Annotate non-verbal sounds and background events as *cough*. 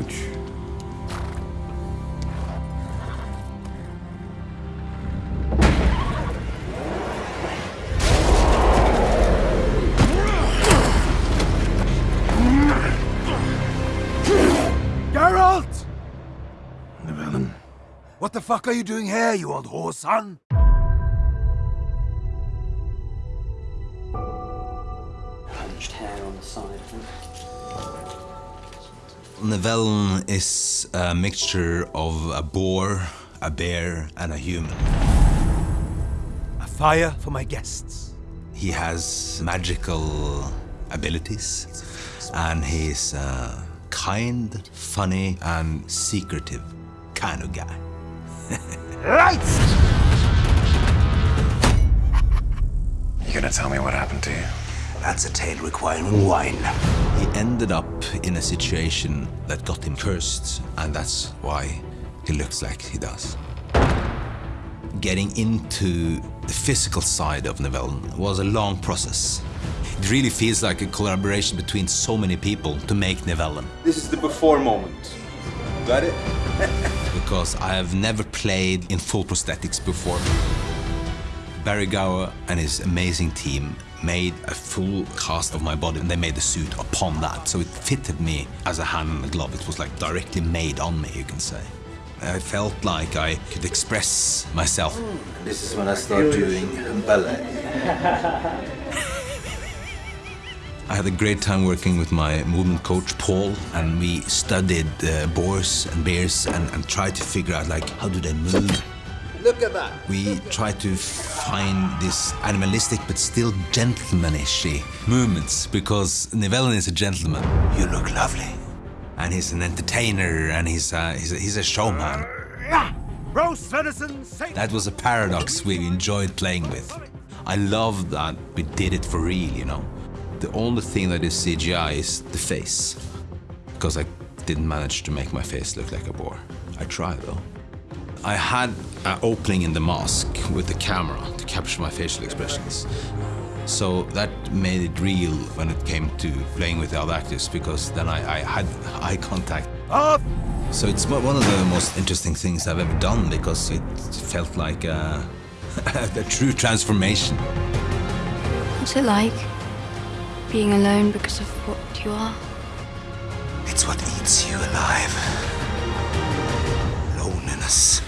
Ouch. Geralt! Nivellen. What the fuck are you doing here, you old whore son? Hunched hair on the side. Nivellen is a mixture of a boar, a bear, and a human. A fire for my guests. He has magical abilities, and he's a kind, funny, and secretive kind of guy. *laughs* Lights! You gonna tell me what happened to you? That's a tale requiring wine. He ended up in a situation that got him cursed, and that's why he looks like he does. Getting into the physical side of Nivellen was a long process. It really feels like a collaboration between so many people to make Nivellen. This is the before moment. Got it? *laughs* because I have never played in full prosthetics before. Barrie Gower and his amazing team made a full cast of my body and they made the suit upon that. So it fitted me as a hand and a glove. It was like directly made on me, you can say. I felt like I could express myself. This is when I start doing ballet. *laughs* I had a great time working with my movement coach Paul, and we studied uh, boars and bears and, and tried to figure out like how do they move. Look at that. We try to find this animalistic but still gentlemanish movements because Nivellen is a gentleman. You look lovely, and he's an entertainer, and he's a, he's a, he's a showman. Roast venison, say That was a paradox we enjoyed playing with. I love that we did it for real, you know. The only thing that is CGI is the face. Because I didn't manage to make my face look like a boar. I tried though. I had an opening in the mask with the camera to capture my facial expressions. So that made it real when it came to playing with the other actors because then I, I had *laughs* eye contact. up! So it's one of the most interesting things I've ever done because it felt like a, *laughs* a true transformation. What's it like? Being alone because of what you are? It's what eats you alive. Loneliness.